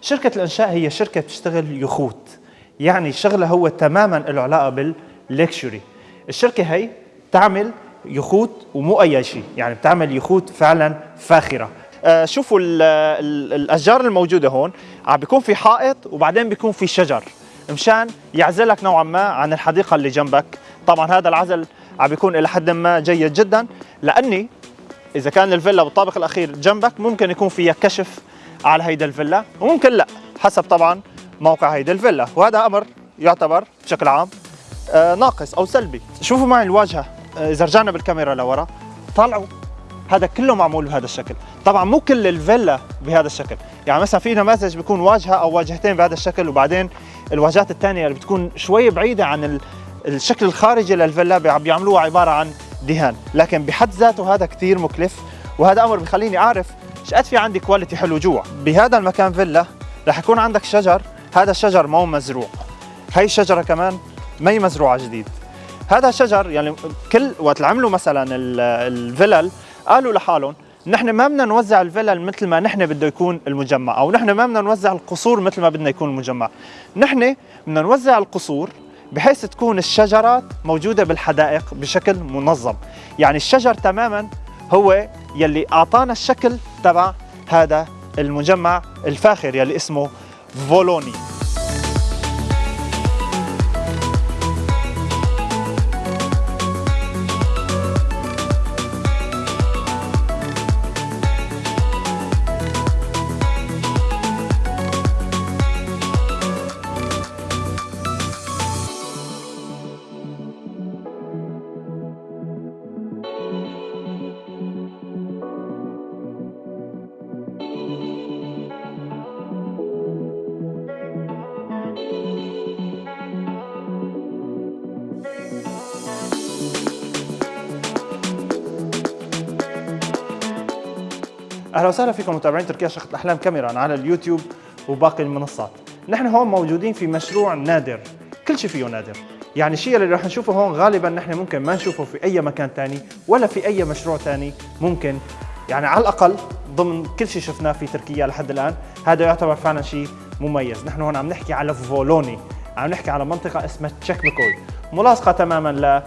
شركة الإنشاء هي شركة بتشتغل يخوت. يعني شغلها هو تماما له علاقه باللكشري الشركة هي تعمل يخوت ومو اي شيء يعني بتعمل يخوت فعلا فاخرة. آه شوفوا ال ال الأشجار الموجودة هون. عم بيكون في حائط وبعدين بيكون في شجر. مشان يعزلك نوعا ما عن الحديقة اللي جنبك. طبعا هذا العزل عم بيكون إلى حد ما جيد جدا. لأني إذا كان الفيلا بالطابق الأخير جنبك ممكن يكون فيها كشف على هيدا الفيلا. وممكن لا حسب طبعا موقع هيدا الفيلا. وهذا أمر يعتبر بشكل عام آه ناقص أو سلبي. شوفوا معي الواجهة آه إذا رجعنا بالكاميرا لورا. طالعوا هذا كله معمول بهذا الشكل. طبعا مو كل الفيلا بهذا الشكل. يعني مثلا في نماذج بيكون واجهة أو واجهتين بهذا الشكل وبعدين الواجهات الثانية اللي بتكون شوي بعيدة عن الشكل الخارجي للفيلا بيعملوها عبارة عن دهان. لكن بحد ذاته هذا كثير مكلف وهذا أمر بخليني أعرف إيش قد في عندي كواليتي حلو جوا. بهذا المكان فيلا رح يكون عندك شجر. هذا الشجر مو مزروع. هي الشجرة كمان ما هي مزروعة جديد. هذا الشجر يعني كل وقت عملوا مثلا الفلل قالوا لحالهم نحن ما بدنا نوزع الفلل مثل ما نحن بده يكون المجمع أو نحن ما بدنا نوزع القصور مثل ما بدنا يكون المجمع. نحن بدنا نوزع القصور بحيث تكون الشجرات موجودة بالحدائق بشكل منظم. يعني الشجر تماما هو يلي أعطانا الشكل تبع هذا المجمع الفاخر يلي اسمه فولوني. أهلا وسهلا فيكم متابعين تركيا شقة الأحلام كاميرا على اليوتيوب وباقي المنصات. نحن هون موجودين في مشروع نادر كل شيء فيه نادر. يعني الشيء اللي رح نشوفه هون غالبا نحن ممكن ما نشوفه في أي مكان ثاني ولا في أي مشروع ثاني ممكن. يعني على الأقل ضمن كل شيء شفناه في تركيا لحد الآن هذا يعتبر فعلا شيء مميز. نحن هون عم نحكي على فولوني عم نحكي على منطقة اسمها تشيكميكوي. ملاصقة تماما ل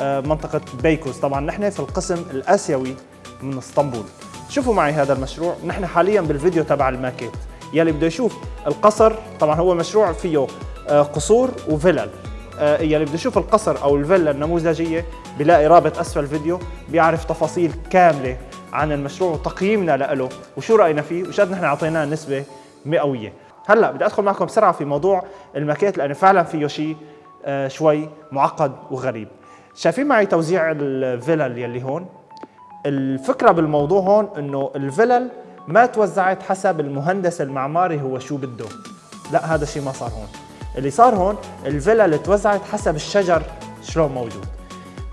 آه، بيكوز. طبعا نحن في القسم الآسيوي من اسطنبول. شوفوا معي هذا المشروع. نحن حاليا بالفيديو تبع الماكيت. يلي بده يشوف القصر طبعا هو مشروع فيه آه، قصور وفلل. آه، يلي بده يشوف القصر أو الفيلا النموذجية بيلاقي رابط أسفل الفيديو بيعرف تفاصيل كاملة عن المشروع وتقييمنا له وشو رأينا فيه. وش قد نحن أعطيناه نسبة مئوية. هلأ بدي أدخل معكم بسرعة في موضوع الماكيت لأنه فعلا فيه شيء آه، شوي معقد وغريب. شايفين معي توزيع الفلل يلي هون؟ الفكرة بالموضوع هون إنه الفلل ما توزعت حسب المهندس المعماري هو شو بده. لا هذا الشيء ما صار هون. اللي صار هون الفلل توزعت حسب الشجر شلون موجود.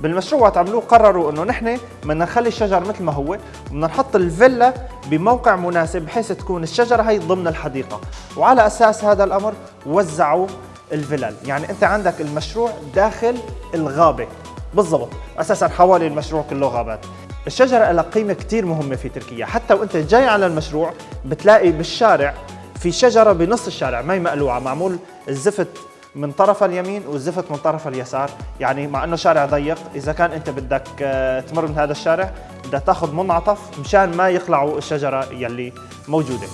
بالمشروع وقت عملوه قرروا إنه نحن بدنا نخلي الشجر مثل ما هو وبدنا نحط الفيلا بموقع مناسب بحيث تكون الشجرة هي ضمن الحديقة. وعلى أساس هذا الأمر وزعوا الفلل. يعني أنت عندك المشروع داخل الغابة. بالضبط. أساسا حوالي المشروع كله غابات. الشجرة لها قيمة كثير مهمة في تركيا. حتى وانت جاي على المشروع بتلاقي بالشارع في شجرة بنص الشارع ما هي مقلوعة معمول الزفت من طرف اليمين والزفت من طرف اليسار. يعني مع إنه شارع ضيق إذا كان أنت بدك آه، تمر من هذا الشارع بدك تاخذ منعطف مشان ما يخلعوا الشجرة يلي موجودة.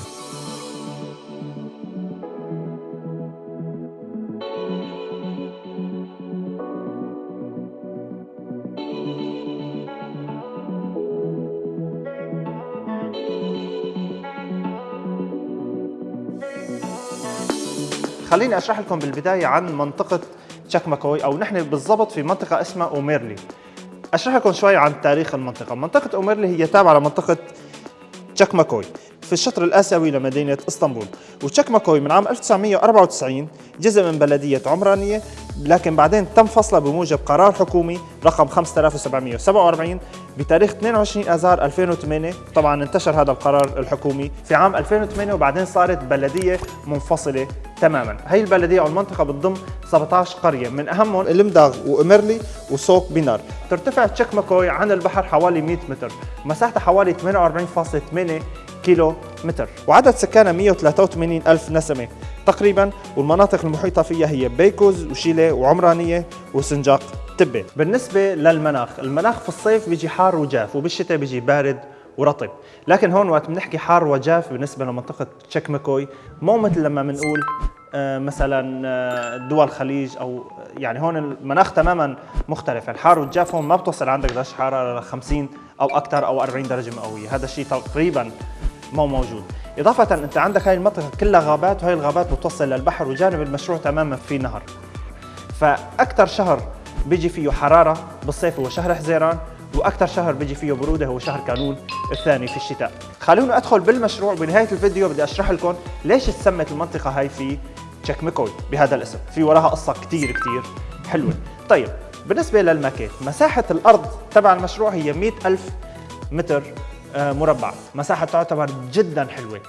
خليني أشرح لكم بالبداية عن منطقة تشاكماكوي أو نحن بالضبط في منطقة اسمها أوميرلي. أشرح لكم شوي عن تاريخ المنطقة. منطقة أوميرلي هي تابعة لمنطقة تشاكماكوي في الشطر الآسيوي لمدينة إسطنبول. وتشاكماكوي من عام 1994 جزء من بلدية عمرانية لكن بعدين تم فصلها بموجب قرار حكومي رقم 5747 بتاريخ 22 آذار 2008 طبعا انتشر هذا القرار الحكومي في عام 2008 وبعدين صارت بلدية منفصلة تماما. هي البلدية أو المنطقة بتضم 17 قرية. من أهمهم المداغ وأمرلي وسوق بينار. ترتفع تشكمكوي عن البحر حوالي 100 متر. مساحتها حوالي 48.8 كيلو متر. وعدد سكانها 183 ألف نسمة. تقريبا والمناطق المحيطة فيها هي بيكوز وشيلة وعمرانية وسنجاق تبة. بالنسبة للمناخ المناخ في الصيف بيجي حار وجاف وبالشتاء بيجي بارد ورطب. لكن هون وقت بنحكي حار وجاف بالنسبة لمنطقة تشيك ماكوي مو مثل لما بنقول آه، مثلا آه، دول الخليج أو يعني هون المناخ تماما مختلف. الحار والجاف هون ما بتوصل عندك درجة حرارة ل 50 أو أكثر أو 40 درجة مئوية. هذا الشيء تقريبا مو موجود. إضافة أنت عندك هاي المنطقة كلها غابات وهي الغابات بتوصل للبحر وجانب المشروع تماما في نهر. فأكثر شهر بيجي فيه حرارة بالصيف هو شهر حزيران وأكثر شهر بيجي فيه برودة هو شهر كانون الثاني في الشتاء. خلوني أدخل بالمشروع بنهاية الفيديو بدي أشرح لكم ليش تسمت المنطقة هاي في تشيك ميكوي بهذا الاسم. في وراها قصة كثير كثير حلوة. طيب بالنسبة للماكيت مساحة الأرض تبع المشروع هي 100 ألف متر مربع. مساحة تعتبر جدا حلوة.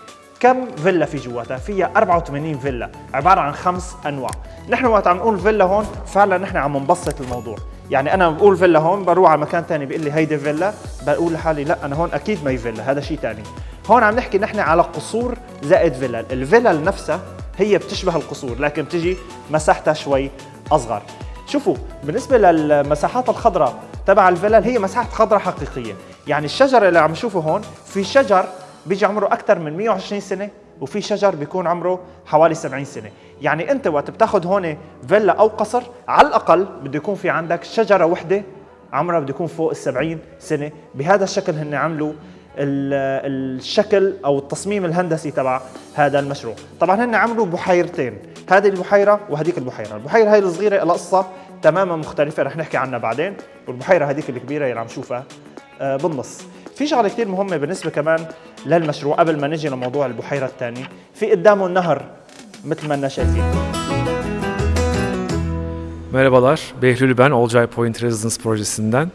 كم فيلا في جواتها؟ فيها 84 فيلا. عبارة عن خمس أنواع. نحن وقت عم نقول فيلا هون فعلا نحن عم نبسط الموضوع. يعني أنا بقول فيلا هون بروح على مكان ثاني بيقول لي هيدي فيلا. بقول لحالي لا أنا هون أكيد ما هي فيلا هذا شيء ثاني هون عم نحكي نحن على قصور زائد فيلا. الفيلا نفسها هي بتشبه القصور لكن بتجي مساحتها شوي أصغر. شوفوا بالنسبة للمساحات الخضراء تبع الفيلا هي مساحة خضراء حقيقية. يعني الشجر اللي عم نشوفه هون في شجر بيجي عمره أكثر من 120 سنة وفي شجر بيكون عمره حوالي 70 سنة. يعني أنت وقت بتاخذ هون فيلا أو قصر على الأقل بده يكون في عندك شجرة وحدة عمرها بده يكون فوق ال 70 سنة. بهذا الشكل هن عملوا الشكل أو التصميم الهندسي تبع هذا المشروع. طبعا هن عملوا بحيرتين هذه البحيرة وهذيك البحيرة. البحيرة هاي الصغيرة قصة تماما مختلفة رح نحكي عنها بعدين والبحيرة هذيك الكبيرة اللي عم نشوفها بالنص في شغله كثير مهمه بالنسبه كمان للمشروع قبل ما نجي لموضوع البحيره الثانيه في قدامه النهر مثل ما شايفين Merhabalar, Behlül ben Olcay Point Residence projesinden.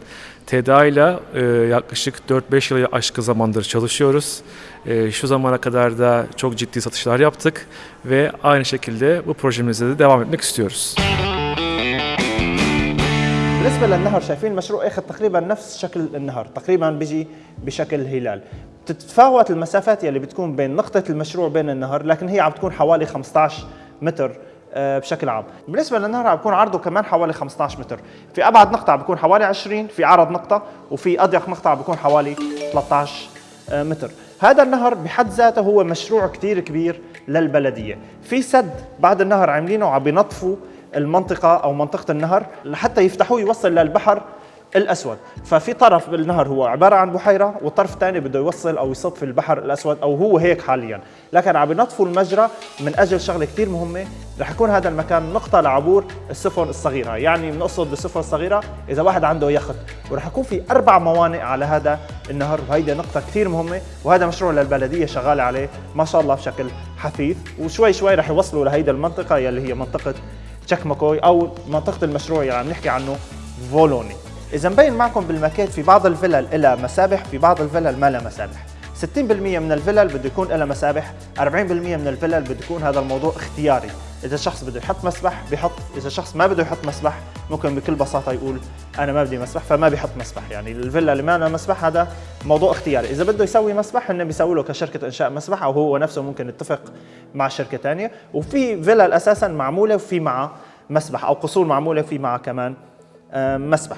TEDA ile e, yaklaşık 4-5 yılı aşkı zamandır çalışıyoruz. E, şu zamana kadar da çok ciddi satışlar yaptık ve aynı şekilde bu projemizde de devam etmek istiyoruz. بالنسبة للنهر شايفين المشروع اخذ تقريبا نفس شكل النهر تقريبا بيجي بشكل هلال. تتفاوت المسافات يلي بتكون بين نقطة المشروع بين النهر لكن هي عم تكون حوالي 15 متر آه، بشكل عام. بالنسبة للنهر عم بيكون عرضه كمان حوالي 15 متر. في أبعد نقطة عم بيكون حوالي 20 في عرض نقطة وفي أضيق نقطة عم بيكون حوالي 13 آه، متر. هذا النهر بحد ذاته هو مشروع كتير كبير للبلدية. في سد بعد النهر عاملينه وعم بينظفوا المنطقة أو منطقة النهر لحتى يفتحوه يوصل للبحر الأسود. ففي طرف بالنهر هو عبارة عن بحيرة والطرف الثاني بده يوصل أو يصب في البحر الأسود أو هو هيك حاليا. لكن عم بنطفوا المجرى من أجل شغلة كثير مهمة. رح يكون هذا المكان نقطة لعبور السفن الصغيرة. يعني بنقصد بالسفن الصغيرة إذا واحد عنده يخت. ورح يكون في أربع موانئ على هذا النهر. وهيدي نقطة كثير مهمة وهذا مشروع للبلدية شغالة عليه. ما شاء الله بشكل حثيث. وشوي شوي رح يوصلوا لهيدي المنطقة يلي هي منطقة تشكمكوي أو منطقة المشروع اللي عم نحكي عنه فولوني. إذا مبين معكم بالماكيت في بعض الفلل لها مسابح في بعض الفلل ما لها مسابح. 60% من الفلل بده يكون لها مسابح 40% من الفلل بده يكون هذا الموضوع اختياري. إذا شخص بده يحط مسبح بيحط إذا شخص ما بده يحط مسبح ممكن بكل بساطة يقول أنا ما بدي مسبح فما بيحط مسبح. يعني الفيلا اللي ما لها مسبح هذا موضوع اختياري. إذا بده يسوي مسبح هن بيسوي له كشركة إنشاء مسبح أو هو نفسه ممكن يتفق مع شركة ثانية وفي فيلا أساسا معمولة وفي معها مسبح أو قصور معمولة في معها كمان آه، مسبح.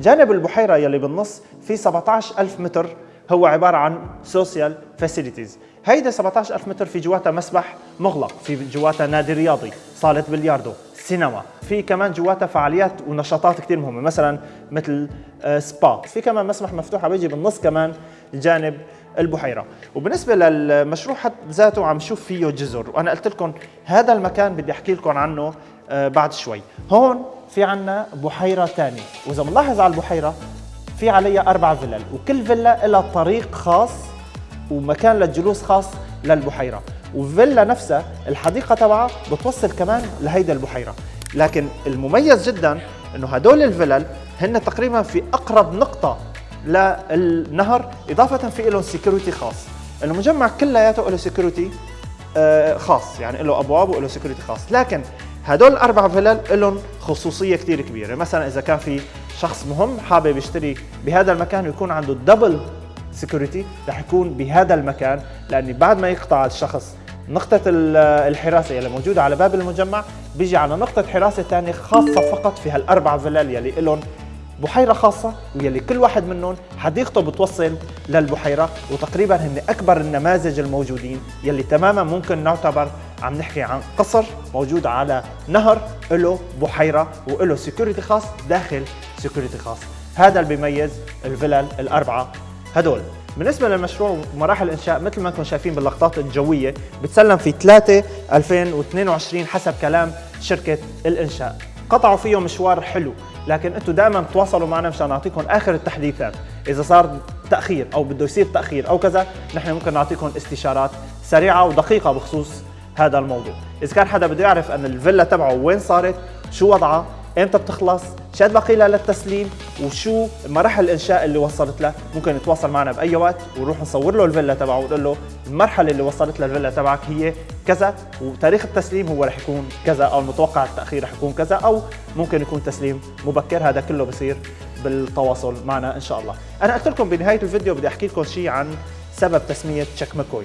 جانب البحيرة يلي بالنص في 17000 متر هو عبارة عن social facilities هيدا 17000 متر في جواتها مسبح مغلق في جواتها نادي رياضي صالة بلياردو سينما. في كمان جواتها فعاليات ونشاطات كثير مهمة مثلا مثل سبا. آه، في كمان مسبح مفتوح بيجي بالنص كمان جانب البحيرة. وبالنسبة للمشروع حد ذاته عم شوف فيه جزر. وأنا قلت لكم هذا المكان بدي أحكي لكم عنه آه، بعد شوي. هون في عنا بحيرة ثانية وإذا بنلاحظ على البحيرة في عليها أربع فلل وكل فيلا لها طريق خاص ومكان للجلوس خاص للبحيرة. والفيلا نفسها الحديقة تبعها بتوصل كمان لهيدا البحيرة. لكن المميز جدا إنه هدول الفلل هن تقريبا في أقرب نقطة للنهر إضافة في لهم security خاص. المجمع كلياته له security آه، خاص يعني له أبواب وله security خاص. لكن هدول الاربع فلل لهم خصوصية كثير كبيرة. مثلا إذا كان في شخص مهم حابب يشتري بهذا المكان ويكون عنده double security رح يكون بهذا المكان لأني بعد ما يقطع الشخص نقطة ال- الحراسة يلي موجودة على باب المجمع بيجي على نقطة حراسة ثانية خاصة فقط في هالأربع فلل يلي إلهم بحيرة خاصة ويلي كل واحد منهم حديقته بتوصل للبحيرة وتقريبا هن أكبر النماذج الموجودين يلي تماما ممكن نعتبر عم نحكي عن قصر موجود على نهر له بحيرة وله security خاص داخل security خاص. هذا اللي بيميز الفلل الأربعة. هدول بالنسبة للمشروع ومراحل الإنشاء مثل ما أنتم شايفين باللقطات الجوية بتسلم في 3 2022 حسب كلام شركة الإنشاء. قطعوا فيه مشوار حلو. لكن أنتم دائما تواصلوا معنا مشان نعطيكم آخر التحديثات. إذا صار تأخير أو بده يصير تأخير أو كذا نحن ممكن نعطيكم استشارات سريعة ودقيقة بخصوص هذا الموضوع. إذا كان حدا بده يعرف أن الفيلا تبعه وين صارت شو وضعها إمتى بتخلص شد باقي لها للتسليم وشو مراحل الإنشاء اللي وصلت له ممكن يتواصل معنا بأي وقت ونروح نصور له الفيلا تبعه ونقول له المرحلة اللي وصلت لها الفيلا تبعك هي كذا وتاريخ التسليم هو رح يكون كذا أو المتوقع التأخير رح يكون كذا أو ممكن يكون تسليم مبكر. هذا كله بصير بالتواصل معنا إن شاء الله. أنا قلت لكم بنهاية الفيديو بدي أحكي لكم شيء عن سبب تسمية تشيك ماكوي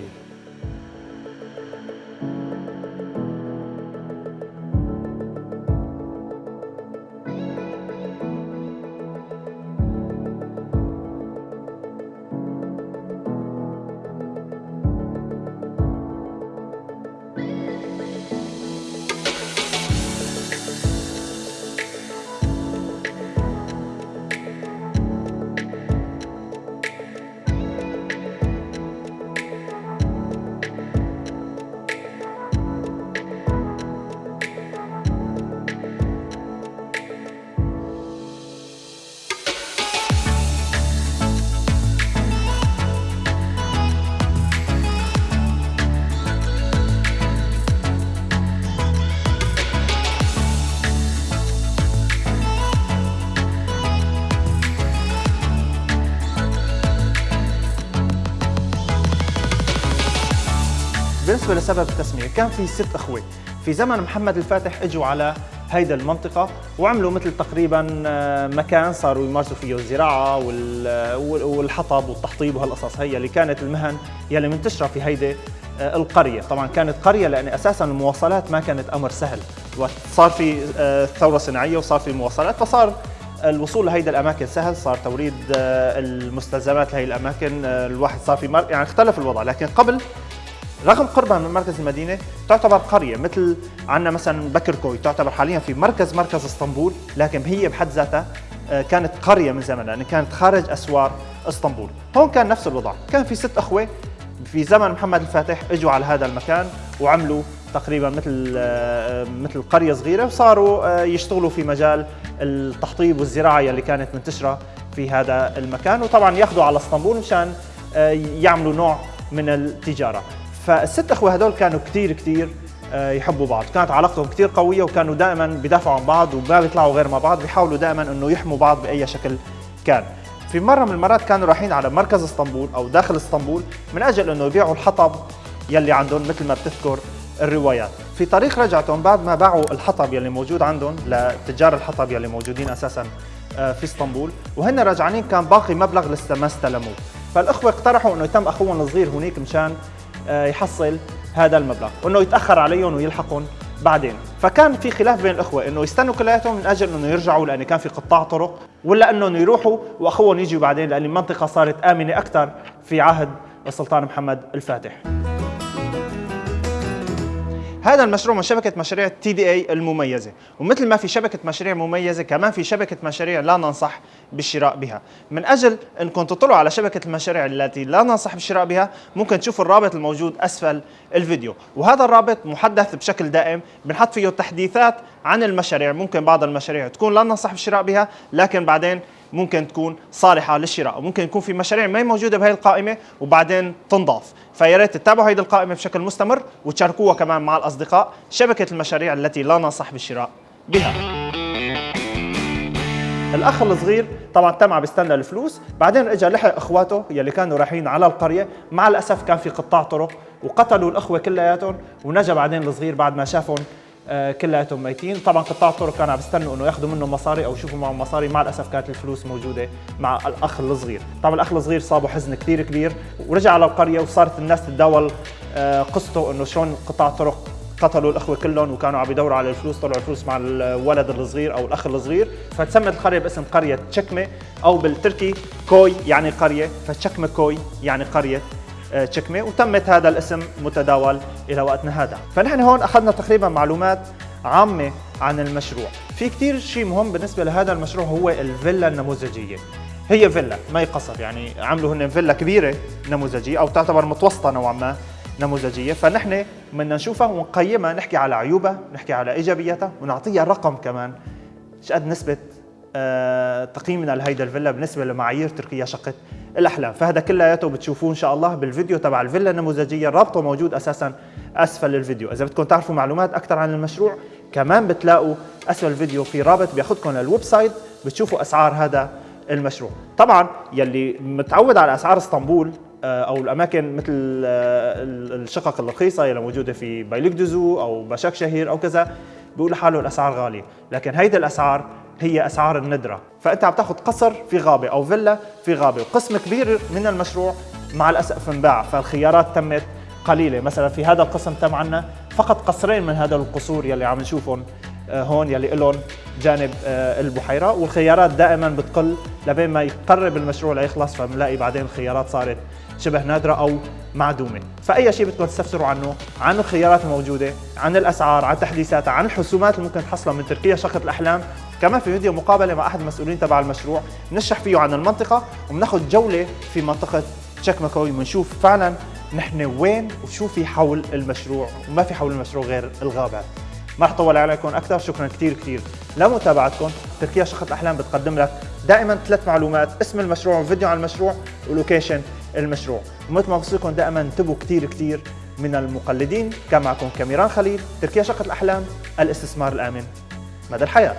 بالنسبة لسبب التسمية كان في ست أخوة. في زمن محمد الفاتح إجوا على هيدا المنطقة وعملوا مثل تقريبا آه، مكان صاروا يمارسوا فيه الزراعة وال- والحطب والتحطيب وهالقصص هي اللي كانت المهن يلي منتشرة في هيدي آه، القرية. طبعا كانت قرية لأن أساسا المواصلات ما كانت أمر سهل. وقت صار في آه، ثورة صناعية وصار في مواصلات فصار الوصول لهيدا الأماكن سهل صار توريد آه، المستلزمات لهي الأماكن آه، الواحد صار في مر... يعني اختلف الوضع. لكن قبل رغم قربها من مركز المدينة تعتبر قرية مثل عندنا مثلا بكركوي تعتبر حاليا في مركز مركز اسطنبول لكن هي بحد ذاتها آه، كانت قرية من زمن لأن كانت خارج أسوار اسطنبول. هون كان نفس الوضع. كان في ست أخوة في زمن محمد الفاتح إجوا على هذا المكان وعملوا تقريبا مثل آه، مثل قرية صغيرة وصاروا آه، يشتغلوا في مجال التحطيب والزراعة يلي كانت منتشرة في هذا المكان. وطبعا ياخذوا على اسطنبول مشان آه، يعملوا نوع من التجارة. فالست أخوة هدول كانوا كثير كثير آه، يحبوا بعض. كانت علاقتهم كثير قوية وكانوا دائما بيدافعوا عن بعض وما بيطلعوا غير مع بعض بيحاولوا دائما إنه يحموا بعض بأي شكل كان. في مرة من المرات كانوا رايحين على مركز إسطنبول أو داخل إسطنبول من أجل إنه يبيعوا الحطب يلي عندهم مثل ما بتذكر الروايات. في طريق رجعتهم بعد ما باعوا الحطب يلي موجود عندهم لتجار الحطب يلي موجودين أساسا آه، في إسطنبول. وهن راجعين كان باقي مبلغ لسه ما استلموه. فالأخوة اقترحوا إنه يتم أخوهم الصغير هنيك مشان يحصل هذا المبلغ وإنه يتأخر عليهم ويلحقهم بعدين. فكان في خلاف بين الإخوة إنه يستنوا كلياتهم من أجل إنه يرجعوا لأن كان في قطاع طرق ولا إنهم يروحوا وأخوهم يجوا بعدين لأن المنطقة صارت آمنة أكثر في عهد السلطان محمد الفاتح. هذا المشروع من شبكة مشاريع تي دي اي المميزة. ومثل ما في شبكة مشاريع مميزة كمان في شبكة مشاريع لا ننصح بالشراء بها. من أجل أنكم تطلعوا على شبكة المشاريع التي لا ننصح بالشراء بها ممكن تشوفوا الرابط الموجود أسفل الفيديو. وهذا الرابط محدث بشكل دائم بنحط فيه تحديثات عن المشاريع. ممكن بعض المشاريع تكون لا ننصح بالشراء بها لكن بعدين ممكن تكون صالحة للشراء وممكن يكون في مشاريع ما موجودة بهي القائمة وبعدين تنضاف. فيا ريت تتابعوا هيدي القائمة بشكل مستمر وتشاركوها كمان مع الأصدقاء شبكة المشاريع التي لا ننصح بالشراء بها. الأخ الصغير طبعا تم عم بيستنى الفلوس بعدين اجى لحق إخواته يلي كانوا رايحين على القرية مع الأسف كان في قطاع طرق وقتلوا الأخوة كلياتهم ونجا بعدين الصغير بعد ما شافهم كلياتهم ميتين طبعا قطاع الطرق كانوا عم يستنوا إنه ياخذوا منه مصاري أو يشوفوا معهم مصاري. مع الأسف كانت الفلوس موجودة مع الأخ الصغير. طبعا الأخ الصغير صابه حزن كثير كبير. ورجع على القرية وصارت الناس تتداول آه، قصته إنه شلون قطاع الطرق قتلوا الأخوة كلهم وكانوا عم يدوروا على الفلوس طلعوا الفلوس مع الولد الصغير أو الأخ الصغير. فتسمت القرية باسم قرية تشكمة أو بالتركي كوي يعني قرية. فتشكمة كوي يعني قرية آه، تشكمة وتمت هذا الاسم متداول إلى وقتنا هذا. فنحن هون أخذنا تقريبا معلومات عامة عن المشروع. في كثير شيء مهم بالنسبة لهذا المشروع هو الفيلا النموذجية. هي فيلا ما قصر يعني عملوا هن فيلا كبيرة نموذجية أو تعتبر متوسطة نوعا ما نموذجية. فنحن بدنا نشوفها ونقيمها نحكي على عيوبها نحكي على إيجابياتها ونعطيها رقم كمان شقد نسبة آه، تقييمنا لهيدا الفيلا بالنسبة لمعايير تركيا شقه الأحلام. فهذا كلياته بتشوفوه إن شاء الله بالفيديو تبع الفيلا النموذجية. رابطه موجود أساسا أسفل الفيديو. إذا بدكم تعرفوا معلومات أكثر عن المشروع كمان بتلاقوا أسفل الفيديو في رابط بياخذكم لل website بتشوفوا أسعار هذا المشروع. طبعا يلي متعود على أسعار إسطنبول آه، أو الأماكن مثل آه، الشقق الرخيصة اللي موجودة في بايليكدوزو أو بشك شهير أو كذا بيقول لحاله الأسعار غالية. لكن هيدي الأسعار هي أسعار الندرة. فأنت عم تاخذ قصر في غابة أو فيلا في غابة وقسم كبير من المشروع مع الاسف انباع فالخيارات تمت قليلة. مثلا في هذا القسم تم عنا فقط قصرين من هذا القصور يلي عم نشوفهم آه، هون يلي لهم جانب آه، البحيرة. والخيارات دائما بتقل لبين ما يقرب المشروع ليخلص فبنلاقي بعدين الخيارات صارت شبه نادرة أو معدومة. فأي شيء بدكم تستفسروا عنه عن الخيارات الموجودة عن الأسعار عن تحديثاتها عن الحسومات اللي ممكن تحصلها من تركيا. شقة الأحلام كمان في فيديو مقابلة مع أحد المسؤولين تبع المشروع بنشرح فيه عن المنطقة وبناخذ جولة في منطقة تشيك ماكوي بنشوف فعلا نحن وين وشو في حول المشروع وما في حول المشروع غير الغابات ما رح طول عليكم أكثر شكرا كثير كثير لمتابعتكم. تركيا شقه الاحلام بتقدم لك دائما ثلاث معلومات اسم المشروع وفيديو عن المشروع ولوكيشن المشروع. ومثل ما بوصيكم دائما انتبهوا كثير كثير من المقلدين كان معكم كاميران خليل تركيا شقه الاحلام الاستثمار الآمن مدى الحياة.